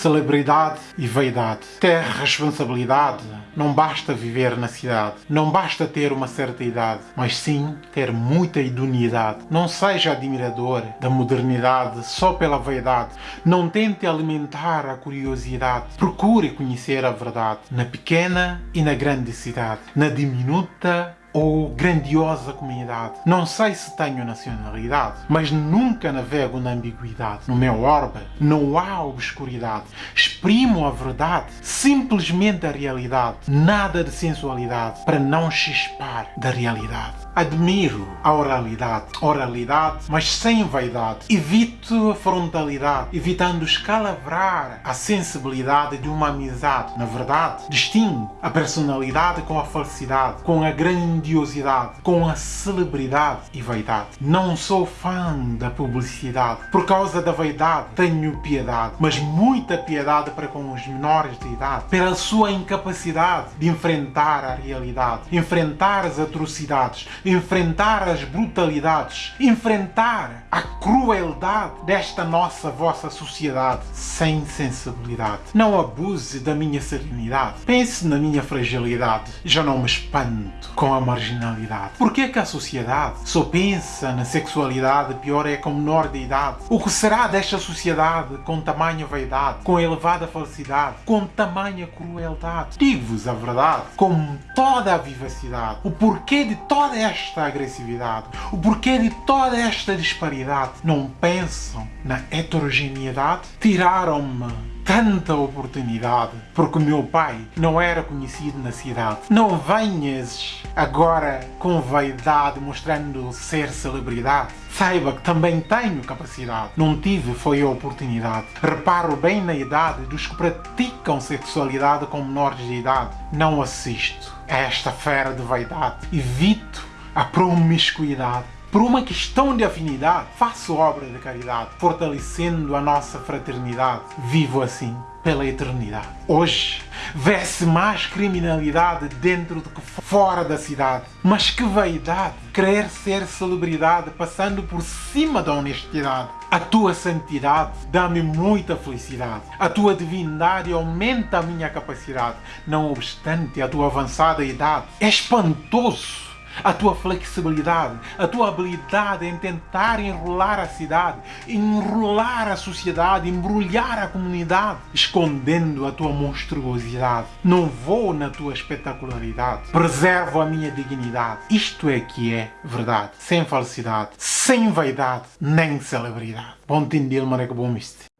celebridade e vaidade. Ter responsabilidade não basta viver na cidade, não basta ter uma certa idade, mas sim ter muita idoneidade. Não seja admirador da modernidade só pela vaidade. Não tente alimentar a curiosidade. Procure conhecer a verdade na pequena e na grande cidade, na diminuta ou grandiosa comunidade. Não sei se tenho nacionalidade, mas nunca navego na ambiguidade. No meu orbe não há obscuridade. Exprimo a verdade, simplesmente a realidade. Nada de sensualidade para não chispar da realidade. Admiro a oralidade, oralidade, mas sem vaidade. Evito a frontalidade, evitando escalavrar a sensibilidade de uma amizade. Na verdade, distingo a personalidade com a falsidade, com a grandiosidade, com a celebridade e vaidade. Não sou fã da publicidade. Por causa da vaidade, tenho piedade, mas muita piedade para com os menores de idade, pela sua incapacidade de enfrentar a realidade, enfrentar as atrocidades, enfrentar as brutalidades, enfrentar a crueldade desta nossa vossa sociedade sem sensibilidade. Não abuse da minha serenidade. Pense na minha fragilidade. Já não me espanto com a marginalidade. Por que que a sociedade só pensa na sexualidade pior é com menor de idade? O que será desta sociedade com tamanha vaidade, com elevada falsidade, com tamanha crueldade? Digo-vos a verdade, com toda a vivacidade, o porquê de toda esta agressividade, o porquê de toda esta disparidade. Não pensam na heterogeneidade? Tiraram-me tanta oportunidade porque o meu pai não era conhecido na cidade. Não venhas agora com vaidade mostrando ser celebridade. Saiba que também tenho capacidade. Não tive foi a oportunidade. Reparo bem na idade dos que praticam sexualidade com menores de idade. Não assisto a esta fera de vaidade. Evito a promiscuidade. Por uma questão de afinidade, faço obra de caridade, fortalecendo a nossa fraternidade. Vivo assim pela eternidade. Hoje, vê-se mais criminalidade dentro do que fora da cidade. Mas que vaidade! Querer ser celebridade passando por cima da honestidade. A tua santidade dá-me muita felicidade. A tua divindade aumenta a minha capacidade. Não obstante a tua avançada idade. É espantoso a tua flexibilidade, a tua habilidade em tentar enrolar a cidade, enrolar a sociedade, embrulhar a comunidade, escondendo a tua monstruosidade. Não vou na tua espetacularidade, preservo a minha dignidade. Isto é que é verdade, sem falsidade, sem vaidade, nem celebridade. Bom dia, maneco bom miste.